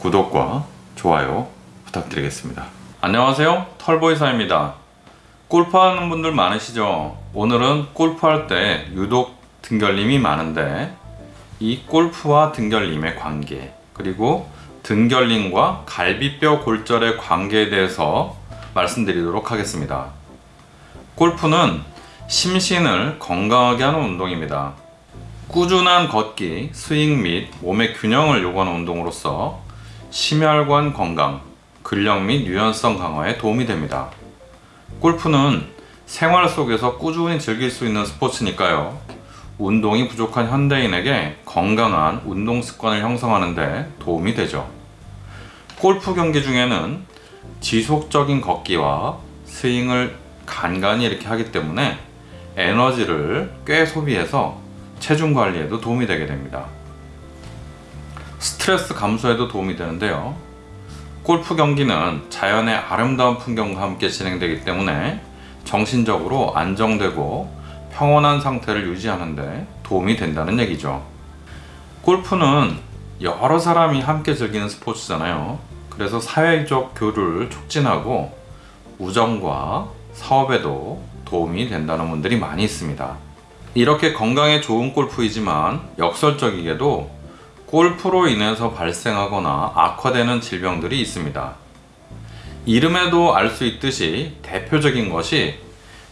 구독과 좋아요 부탁드리겠습니다. 안녕하세요. 털보이사입니다. 골프하는 분들 많으시죠? 오늘은 골프할 때 유독 등결림이 많은데 이 골프와 등결림의 관계 그리고 등결림과 갈비뼈 골절의 관계에 대해서 말씀드리도록 하겠습니다. 골프는 심신을 건강하게 하는 운동입니다. 꾸준한 걷기, 스윙 및 몸의 균형을 요구하는 운동으로서 심혈관 건강, 근력 및 유연성 강화에 도움이 됩니다. 골프는 생활 속에서 꾸준히 즐길 수 있는 스포츠니까요. 운동이 부족한 현대인에게 건강한 운동 습관을 형성하는 데 도움이 되죠. 골프 경기 중에는 지속적인 걷기와 스윙을 간간히 이렇게 하기 때문에 에너지를 꽤 소비해서 체중 관리에도 도움이 되게 됩니다. 스트레스 감소에도 도움이 되는데요. 골프 경기는 자연의 아름다운 풍경과 함께 진행되기 때문에 정신적으로 안정되고 평온한 상태를 유지하는데 도움이 된다는 얘기죠. 골프는 여러 사람이 함께 즐기는 스포츠잖아요. 그래서 사회적 교류를 촉진하고 우정과 사업에도 도움이 된다는 분들이 많이 있습니다. 이렇게 건강에 좋은 골프이지만 역설적이게도 골프로 인해서 발생하거나 악화되는 질병들이 있습니다. 이름에도 알 수 있듯이 대표적인 것이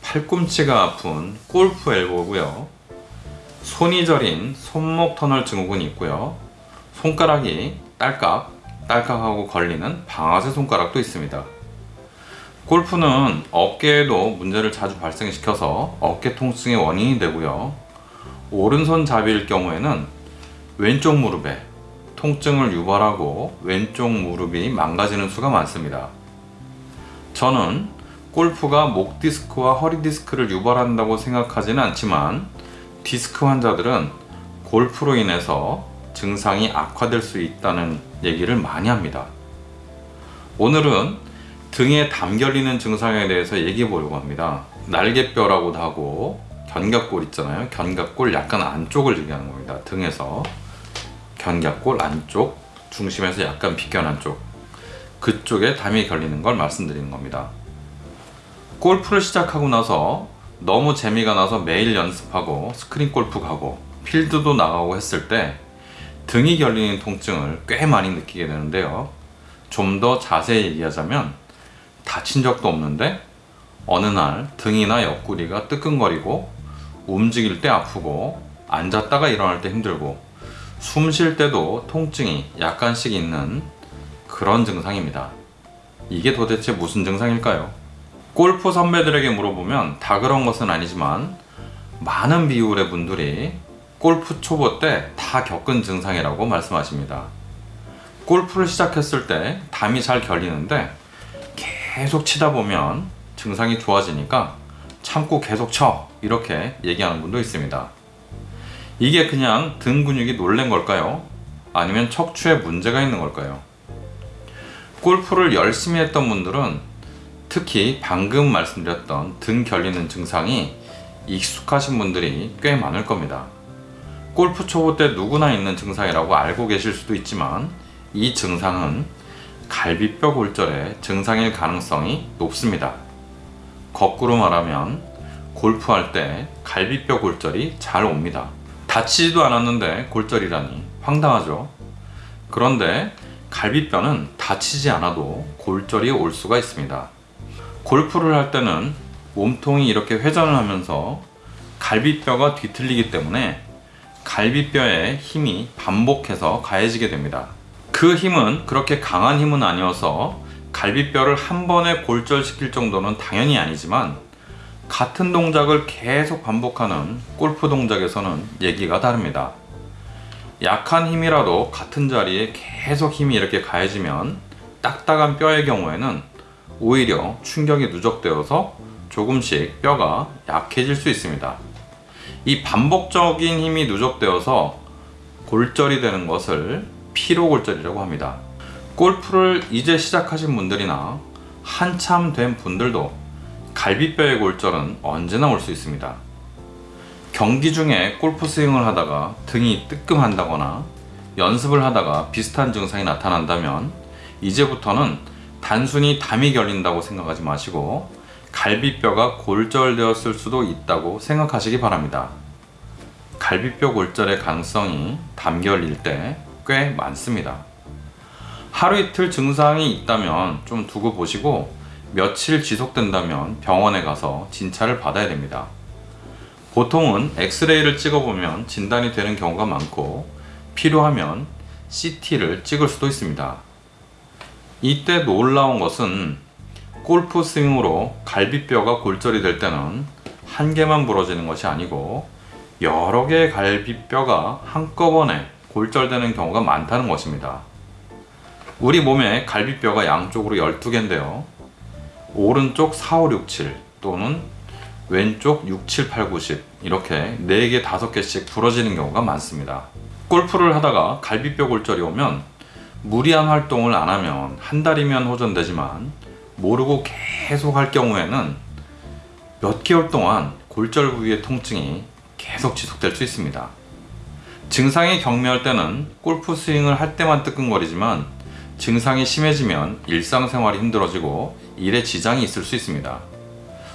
팔꿈치가 아픈 골프 엘보고요. 손이 저린 손목 터널 증후군이 있고요. 손가락이 딸깍 딸깍하고 걸리는 방아쇠 손가락도 있습니다. 골프는 어깨에도 문제를 자주 발생시켜서 어깨 통증의 원인이 되고요. 오른손 잡이일 경우에는 왼쪽 무릎에 통증을 유발하고 왼쪽 무릎이 망가지는 수가 많습니다. 저는 골프가 목 디스크와 허리 디스크를 유발한다고 생각하지는 않지만 디스크 환자들은 골프로 인해서 증상이 악화될 수 있다는 얘기를 많이 합니다. 오늘은 등에 담결리는 증상에 대해서 얘기해 보려고 합니다. 날개뼈라고도 하고 견갑골 있잖아요. 견갑골 약간 안쪽을 얘기하는 겁니다. 등에서 견갑골 안쪽 중심에서 약간 비껴난 쪽 그쪽에 담이 걸리는 걸 말씀드리는 겁니다. 골프를 시작하고 나서 너무 재미가 나서 매일 연습하고 스크린 골프 가고 필드도 나가고 했을 때 등이 결리는 통증을 꽤 많이 느끼게 되는데요. 좀 더 자세히 얘기하자면 다친 적도 없는데 어느 날 등이나 옆구리가 뜨끔거리고 움직일 때 아프고 앉았다가 일어날 때 힘들고 숨 쉴 때도 통증이 약간씩 있는 그런 증상입니다. 이게 도대체 무슨 증상일까요? 골프 선배들에게 물어보면 다 그런 것은 아니지만 많은 비율의 분들이 골프 초보 때 다 겪은 증상이라고 말씀하십니다. 골프를 시작했을 때 담이 잘 결리는데 계속 치다 보면 증상이 좋아지니까 참고 계속 쳐 이렇게 얘기하는 분도 있습니다. 이게 그냥 등 근육이 놀란 걸까요? 아니면 척추에 문제가 있는 걸까요? 골프를 열심히 했던 분들은 특히 방금 말씀드렸던 등 결리는 증상이 익숙하신 분들이 꽤 많을 겁니다. 골프 초보 때 누구나 있는 증상이라고 알고 계실 수도 있지만 이 증상은 갈비뼈 골절의 증상일 가능성이 높습니다. 거꾸로 말하면 골프할 때 갈비뼈 골절이 잘 옵니다. 다치지도 않았는데 골절이라니 황당하죠. 그런데 갈비뼈는 다치지 않아도 골절이 올 수가 있습니다. 골프를 할 때는 몸통이 이렇게 회전을 하면서 갈비뼈가 뒤틀리기 때문에 갈비뼈에 힘이 반복해서 가해지게 됩니다. 그 힘은 그렇게 강한 힘은 아니어서 갈비뼈를 한 번에 골절시킬 정도는 당연히 아니지만 같은 동작을 계속 반복하는 골프 동작에서는 얘기가 다릅니다. 약한 힘이라도 같은 자리에 계속 힘이 이렇게 가해지면 딱딱한 뼈의 경우에는 오히려 충격이 누적되어서 조금씩 뼈가 약해질 수 있습니다. 이 반복적인 힘이 누적되어서 골절이 되는 것을 피로골절이라고 합니다. 골프를 이제 시작하신 분들이나 한참 된 분들도 갈비뼈의 골절은 언제나 올 수 있습니다. 경기 중에 골프 스윙을 하다가 등이 뜨끔한다거나 연습을 하다가 비슷한 증상이 나타난다면 이제부터는 단순히 담이 결린다고 생각하지 마시고 갈비뼈가 골절되었을 수도 있다고 생각하시기 바랍니다. 갈비뼈 골절의 가능성이 담결일 때 꽤 많습니다. 하루 이틀 증상이 있다면 좀 두고 보시고 며칠 지속된다면 병원에 가서 진찰을 받아야 됩니다. 보통은 엑스레이를 찍어보면 진단이 되는 경우가 많고 필요하면 CT를 찍을 수도 있습니다. 이때 놀라운 것은 골프 스윙으로 갈비뼈가 골절이 될 때는 한 개만 부러지는 것이 아니고 여러 개의 갈비뼈가 한꺼번에 골절되는 경우가 많다는 것입니다. 우리 몸에 갈비뼈가 양쪽으로 12개인데요. 오른쪽 4, 5, 6, 7 또는 왼쪽 6, 7, 8, 9, 10 이렇게 4개, 5개씩 부러지는 경우가 많습니다. 골프를 하다가 갈비뼈 골절이 오면 무리한 활동을 안 하면 한 달이면 호전되지만 모르고 계속 할 경우에는 몇 개월 동안 골절 부위의 통증이 계속 지속될 수 있습니다. 증상이 경미할 때는 골프 스윙을 할 때만 뜨끔거리지만 증상이 심해지면 일상생활이 힘들어지고 일에 지장이 있을 수 있습니다.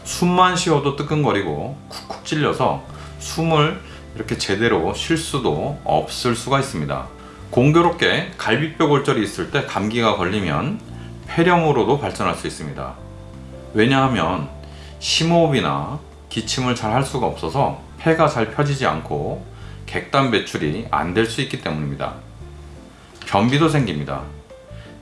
숨만 쉬어도 뜨끔거리고 쿡쿡 찔려서 숨을 이렇게 제대로 쉴 수도 없을 수가 있습니다. 공교롭게 갈비뼈 골절이 있을 때 감기가 걸리면 폐렴으로도 발전할 수 있습니다. 왜냐하면 심호흡이나 기침을 잘 할 수가 없어서 폐가 잘 펴지지 않고 객단 배출이 안 될 수 있기 때문입니다. 변비도 생깁니다.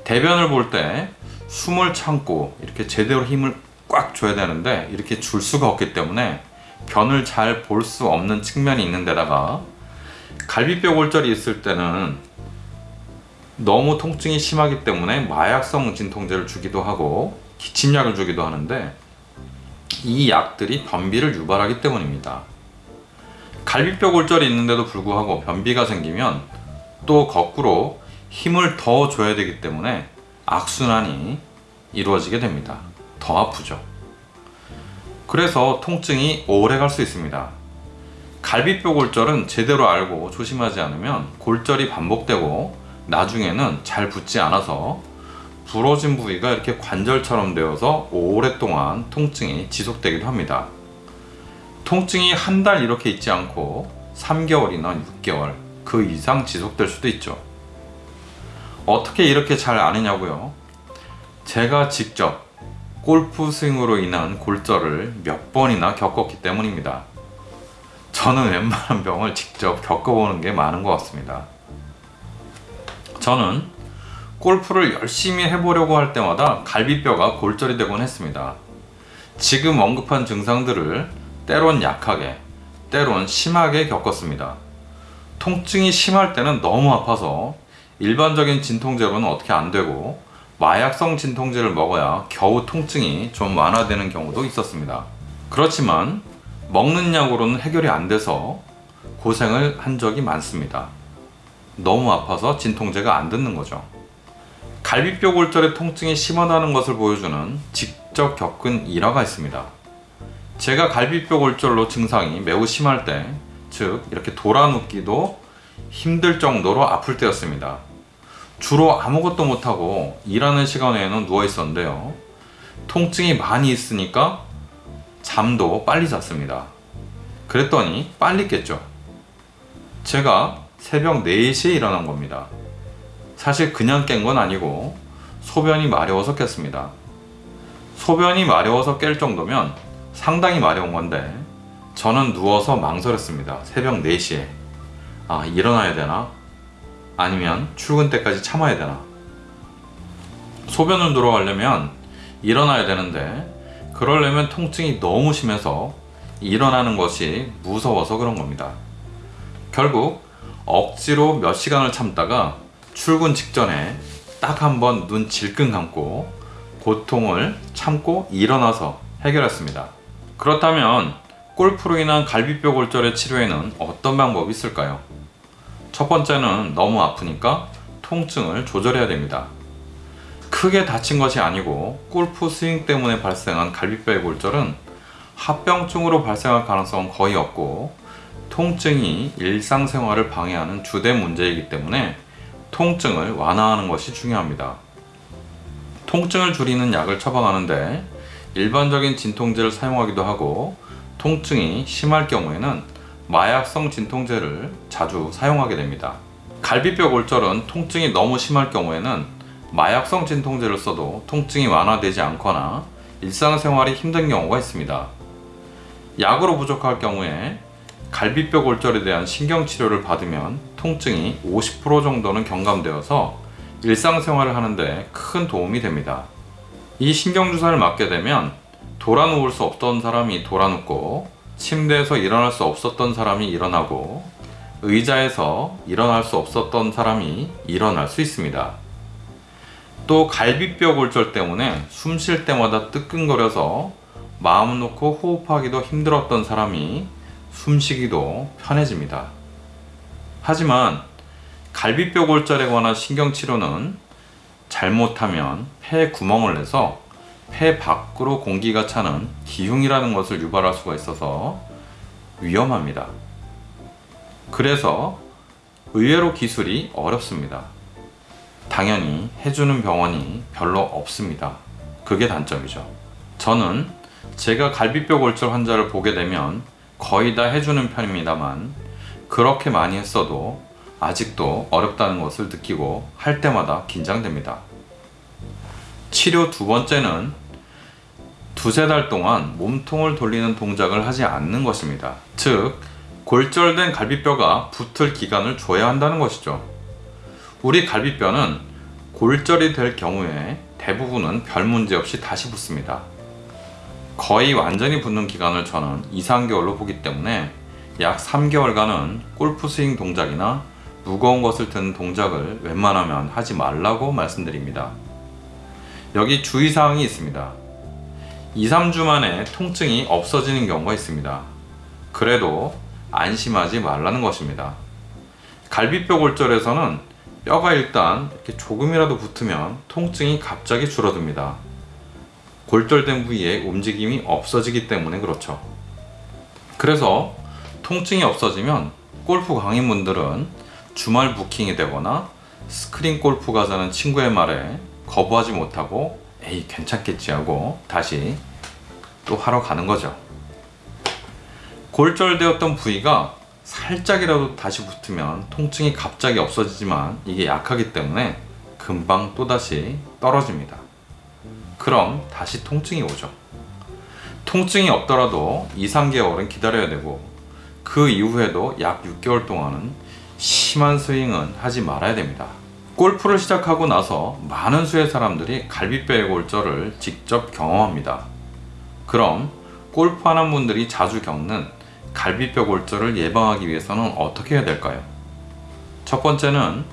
대변을 볼 때 숨을 참고 이렇게 제대로 힘을 꽉 줘야 되는데 이렇게 줄 수가 없기 때문에 변을 잘 볼 수 없는 측면이 있는 데다가 갈비뼈 골절이 있을 때는 너무 통증이 심하기 때문에 마약성 진통제를 주기도 하고 기침약을 주기도 하는데 이 약들이 변비를 유발하기 때문입니다. 갈비뼈 골절이 있는데도 불구하고 변비가 생기면 또 거꾸로 힘을 더 줘야 되기 때문에 악순환이 이루어지게 됩니다. 더 아프죠. 그래서 통증이 오래 갈 수 있습니다. 갈비뼈 골절은 제대로 알고 조심하지 않으면 골절이 반복되고 나중에는 잘 붙지 않아서 부러진 부위가 이렇게 관절처럼 되어서 오랫동안 통증이 지속되기도 합니다. 통증이 한 달 이렇게 있지 않고 3개월이나 6개월 그 이상 지속될 수도 있죠. 어떻게 이렇게 잘 아느냐고요? 제가 직접 골프 스윙으로 인한 골절을 몇 번이나 겪었기 때문입니다. 저는 웬만한 병을 직접 겪어보는 게 많은 것 같습니다. 저는 골프를 열심히 해보려고 할 때마다 갈비뼈가 골절이 되곤 했습니다. 지금 언급한 증상들을 때론 약하게, 때론 심하게 겪었습니다. 통증이 심할 때는 너무 아파서 일반적인 진통제로는 어떻게 안 되고 마약성 진통제를 먹어야 겨우 통증이 좀 완화되는 경우도 있었습니다. 그렇지만 먹는 약으로는 해결이 안 돼서 고생을 한 적이 많습니다. 너무 아파서 진통제가 안 듣는 거죠. 갈비뼈 골절의 통증이 심하다는 것을 보여주는 직접 겪은 일화가 있습니다. 제가 갈비뼈 골절로 증상이 매우 심할 때, 즉 이렇게 돌아 눕기도 힘들 정도로 아플 때였습니다. 주로 아무것도 못하고 일하는 시간 에는 누워 있었는데요. 통증이 많이 있으니까 잠도 빨리 잤습니다. 그랬더니 빨리 깼죠. 제가 새벽 4시에 일어난 겁니다. 사실 그냥 깬 건 아니고 소변이 마려워서 깼습니다. 소변이 마려워서 깰 정도면 상당히 마려운 건데 저는 누워서 망설였습니다. 새벽 4시에. 아, 일어나야 되나? 아니면 출근 때까지 참아야 되나? 소변을 들어가려면 일어나야 되는데 그러려면 통증이 너무 심해서 일어나는 것이 무서워서 그런 겁니다. 결국 억지로 몇 시간을 참다가 출근 직전에 딱 한 번 눈 질끈 감고 고통을 참고 일어나서 해결했습니다. 그렇다면 골프로 인한 갈비뼈 골절의 치료에는 어떤 방법이 있을까요? 첫 번째는 너무 아프니까 통증을 조절해야 됩니다. 크게 다친 것이 아니고 골프 스윙 때문에 발생한 갈비뼈의 골절은 합병증으로 발생할 가능성은 거의 없고 통증이 일상생활을 방해하는 주된 문제이기 때문에 통증을 완화하는 것이 중요합니다. 통증을 줄이는 약을 처방하는데 일반적인 진통제를 사용하기도 하고 통증이 심할 경우에는 마약성 진통제를 자주 사용하게 됩니다. 갈비뼈 골절은 통증이 너무 심할 경우에는 마약성 진통제를 써도 통증이 완화되지 않거나 일상생활이 힘든 경우가 있습니다. 약으로 부족할 경우에 갈비뼈 골절에 대한 신경치료를 받으면 통증이 50% 정도는 경감되어서 일상생활을 하는데 큰 도움이 됩니다. 이 신경주사를 맞게 되면 돌아 누울 수 없던 사람이 돌아 눕고 침대에서 일어날 수 없었던 사람이 일어나고 의자에서 일어날 수 없었던 사람이 일어날 수 있습니다. 또 갈비뼈 골절 때문에 숨 쉴 때마다 뜨끈거려서 마음 놓고 호흡하기도 힘들었던 사람이 숨쉬기도 편해집니다. 하지만 갈비뼈 골절에 관한 신경치료는 잘못하면 폐에 구멍을 내서 폐 밖으로 공기가 차는 기흉이라는 것을 유발할 수가 있어서 위험합니다. 그래서 의외로 기술이 어렵습니다. 당연히 해주는 병원이 별로 없습니다. 그게 단점이죠. 저는 제가 갈비뼈 골절 환자를 보게 되면 거의 다 해주는 편입니다만 그렇게 많이 했어도 아직도 어렵다는 것을 느끼고 할 때마다 긴장됩니다. 치료 두 번째는 두세 달 동안 몸통을 돌리는 동작을 하지 않는 것입니다. 즉, 골절된 갈비뼈가 붙을 기간을 줘야 한다는 것이죠. 우리 갈비뼈는 골절이 될 경우에 대부분은 별 문제 없이 다시 붙습니다. 거의 완전히 붙는 기간을 저는 2, 3개월로 보기 때문에 약 3개월간은 골프 스윙 동작이나 무거운 것을 드는 동작을 웬만하면 하지 말라고 말씀드립니다. 여기 주의사항이 있습니다. 2, 3주 만에 통증이 없어지는 경우가 있습니다. 그래도 안심하지 말라는 것입니다. 갈비뼈 골절에서는 뼈가 일단 이렇게 조금이라도 붙으면 통증이 갑자기 줄어듭니다. 골절된 부위에 움직임이 없어지기 때문에 그렇죠. 그래서 통증이 없어지면 골프 강인분들은 주말 부킹이 되거나 스크린 골프 가자는 친구의 말에 거부하지 못하고 에이 괜찮겠지 하고 다시 또 하러 가는 거죠. 골절되었던 부위가 살짝이라도 다시 붙으면 통증이 갑자기 없어지지만 이게 약하기 때문에 금방 또다시 떨어집니다. 그럼 다시 통증이 오죠. 통증이 없더라도 2, 3개월은 기다려야 되고 그 이후에도 약 6개월 동안은 심한 스윙은 하지 말아야 됩니다. 골프를 시작하고 나서 많은 수의 사람들이 갈비뼈의 골절을 직접 경험합니다. 그럼 골프하는 분들이 자주 겪는 갈비뼈 골절을 예방하기 위해서는 어떻게 해야 될까요? 첫 번째는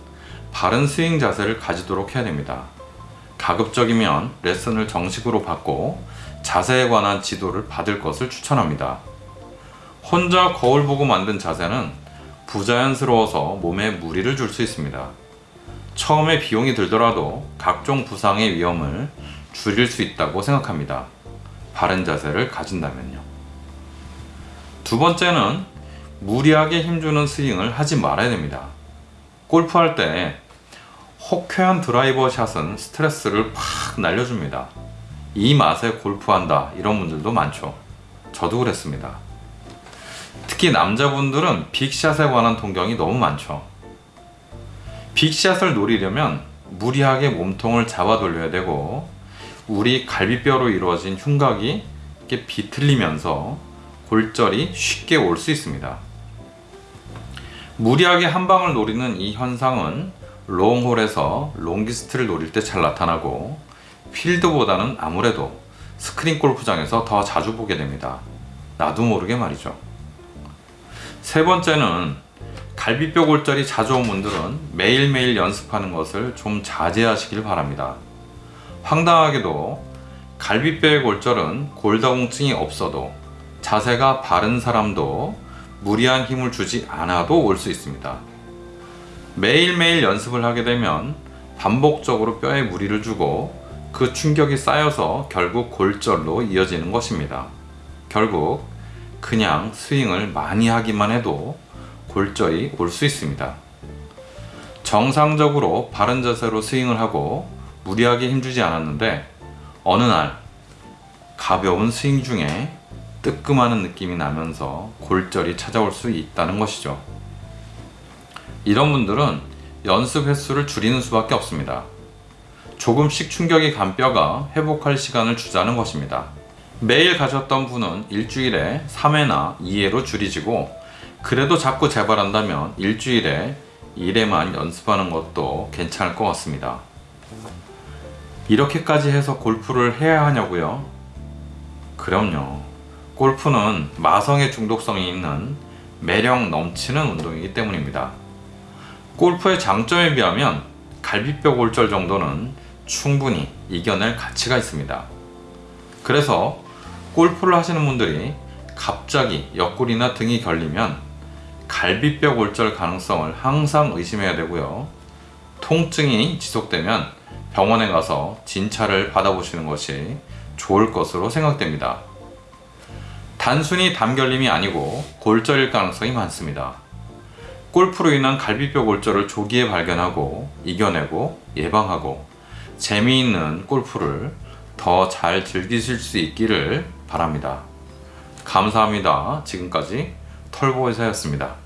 바른 스윙 자세를 가지도록 해야 됩니다. 가급적이면 레슨을 정식으로 받고 자세에 관한 지도를 받을 것을 추천합니다. 혼자 거울 보고 만든 자세는 부자연스러워서 몸에 무리를 줄 수 있습니다. 처음에 비용이 들더라도 각종 부상의 위험을 줄일 수 있다고 생각합니다. 바른 자세를 가진다면요. 두 번째는 무리하게 힘주는 스윙을 하지 말아야 됩니다. 골프할 때 호쾌한 드라이버 샷은 스트레스를 팍 날려줍니다. 이 맛에 골프한다 이런 분들도 많죠. 저도 그랬습니다. 특히 남자분들은 빅샷에 관한 동경이 너무 많죠. 빅샷을 노리려면 무리하게 몸통을 잡아 돌려야 되고 우리 갈비뼈로 이루어진 흉곽이 이렇게 비틀리면서 골절이 쉽게 올 수 있습니다. 무리하게 한 방을 노리는 이 현상은 롱홀에서 longest를 노릴 때 잘 나타나고 필드보다는 아무래도 스크린 골프장에서 더 자주 보게 됩니다. 나도 모르게 말이죠. 세 번째는 갈비뼈 골절이 자주 온 분들은 매일매일 연습하는 것을 좀 자제하시길 바랍니다. 황당하게도 갈비뼈의 골절은 골다공증이 없어도 자세가 바른 사람도 무리한 힘을 주지 않아도 올 수 있습니다. 매일매일 연습을 하게 되면 반복적으로 뼈에 무리를 주고 그 충격이 쌓여서 결국 골절로 이어지는 것입니다. 결국 그냥 스윙을 많이 하기만 해도 골절이 올수 있습니다. 정상적으로 바른 자세로 스윙을 하고 무리하게 힘주지 않았는데 어느 날 가벼운 스윙 중에 뜨끔하는 느낌이 나면서 골절이 찾아올 수 있다는 것이죠. 이런 분들은 연습 횟수를 줄이는 수밖에 없습니다. 조금씩 충격이 간 뼈가 회복할 시간을 주자는 것입니다. 매일 가셨던 분은 일주일에 3회나 2회로 줄이지고 그래도 자꾸 재발한다면 일주일에 1회만 연습하는 것도 괜찮을 것 같습니다. 이렇게까지 해서 골프를 해야 하냐고요? 그럼요. 골프는 마성의 중독성이 있는 매력 넘치는 운동이기 때문입니다. 골프의 장점에 비하면 갈비뼈 골절 정도는 충분히 이겨낼 가치가 있습니다. 그래서 골프를 하시는 분들이 갑자기 옆구리나 등이 결리면 갈비뼈 골절 가능성을 항상 의심해야 되고요. 통증이 지속되면 병원에 가서 진찰을 받아보시는 것이 좋을 것으로 생각됩니다. 단순히 담결림이 아니고 골절일 가능성이 많습니다. 골프로 인한 갈비뼈 골절을 조기에 발견하고 이겨내고 예방하고 재미있는 골프를 더 잘 즐기실 수 있기를 바랍니다. 감사합니다. 지금까지 털보의사였습니다.